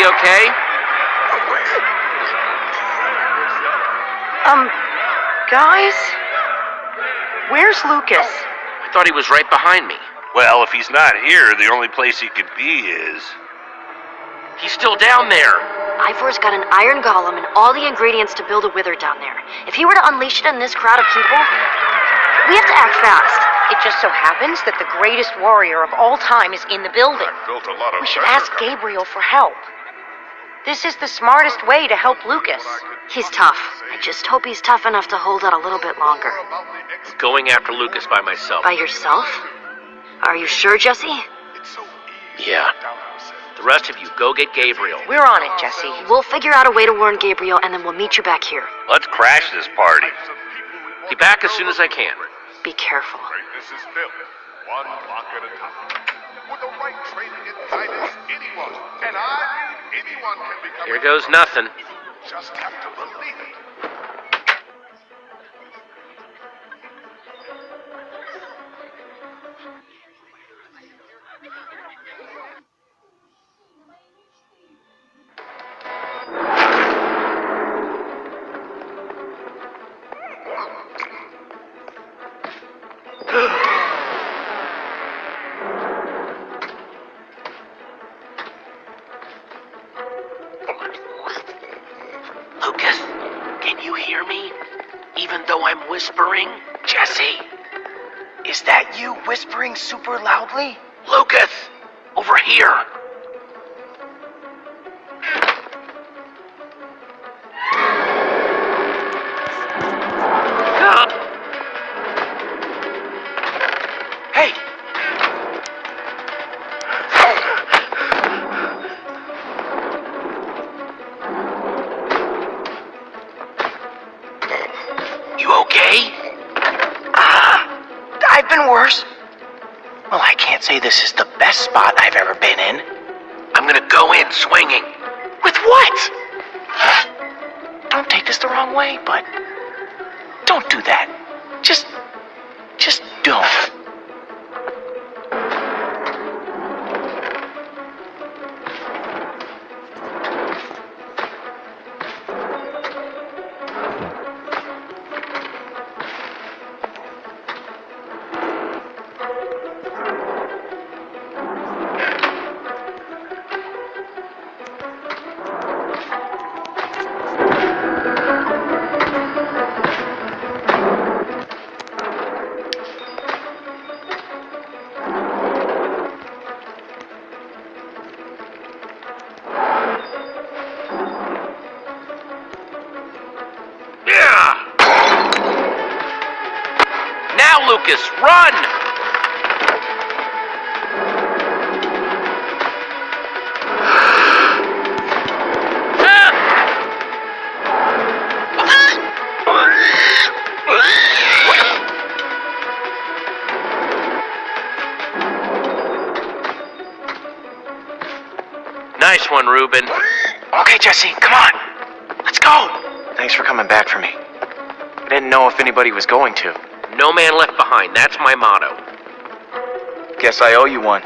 Everybody okay? Um, guys? Where's Lucas? I thought he was right behind me. Well, if he's not here, the only place he could be is. He's still down there. Ivor's got an iron golem and all the ingredients to build a wither down there. If he were to unleash it on this crowd of people, we have to act fast. It just so happens that the greatest warrior of all time is in the building. Built a lot of We should ask. Gabriel for help. This is the smartest way to help Lucas. He's tough. I just hope he's tough enough to hold out a little bit longer. About the ex- Going after Lucas by myself. By yourself? Are you sure, Jesse? It's so easy Yeah. to doubt ourselves. The rest of you, go get Gabriel. We're on it, Jesse. We'll figure out a way to warn Gabriel and then we'll meet you back here. Let's crash this party. Types of people we want Be back as soon as I can. Be careful. Greatness is built one block at a time. With the right training and guidance, anyone, and I Here goes nothing. Just have to believe it. You hear me? Even though I'm whispering? Jesse? Is that you whispering super loudly? Lucas! Over here! Okay? Ah, I've been worse. Well, I can't say this is the best spot I've ever been in. I'm gonna go in swinging. With what? Don't take this the wrong way, but don't do that. Just, just don't. Now, Lucas, run! Nice one, Ruben. Okay, Jesse, come on. Let's go. Thanks for coming back for me. I didn't know if anybody was going to. No man left behind. That's my motto. Guess I owe you one.